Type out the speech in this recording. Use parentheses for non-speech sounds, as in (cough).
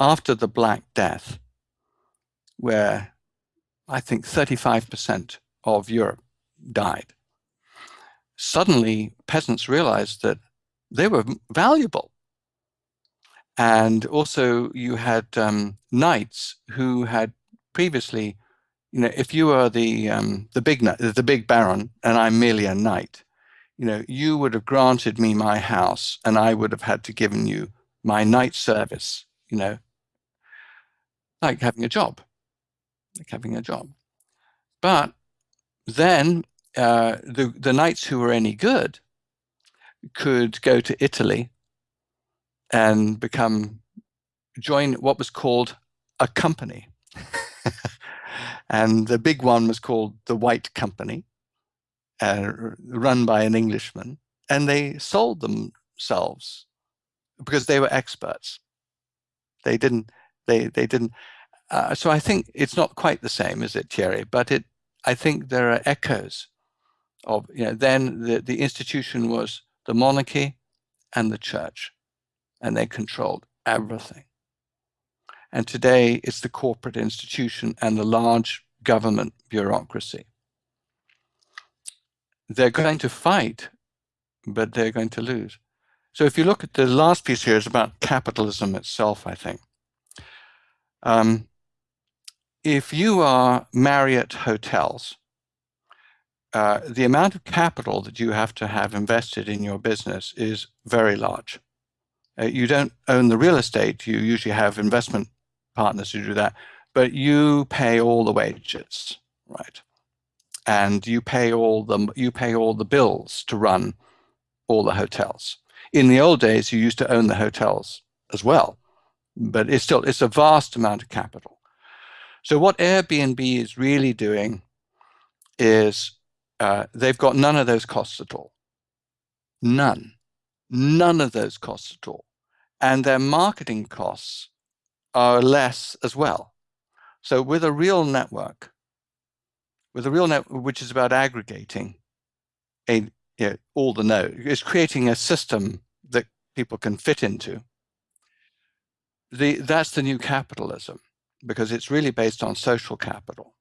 after the Black Death, where I think 35% of Europe died, suddenly peasants realized that they were valuable. And also you had um, knights who had previously, you know, if you were the, um, the, big, the big baron and I'm merely a knight, you know, you would have granted me my house and I would have had to given you my knight service, you know, like having a job, like having a job. But then uh, the, the knights who were any good could go to Italy and become, join what was called a company. (laughs) and the big one was called the White Company, uh, run by an Englishman. And they sold themselves because they were experts. They didn't, they, they didn't, uh, so I think it's not quite the same, is it, Thierry? But it, I think there are echoes of, you know, then the, the institution was the monarchy and the church, and they controlled everything. And today it's the corporate institution and the large government bureaucracy. They're going to fight, but they're going to lose. So if you look at the last piece here, it's about capitalism itself, I think. Um, if you are Marriott Hotels, uh, the amount of capital that you have to have invested in your business is very large. Uh, you don't own the real estate. You usually have investment partners who do that, but you pay all the wages, right? And you pay all the you pay all the bills to run all the hotels. In the old days, you used to own the hotels as well, but it's still it's a vast amount of capital. So what Airbnb is really doing is uh, they've got none of those costs at all. None. None of those costs at all. And their marketing costs are less as well. So with a real network, with a real network, which is about aggregating a, you know, all the nodes, is creating a system that people can fit into. The, that's the new capitalism because it's really based on social capital.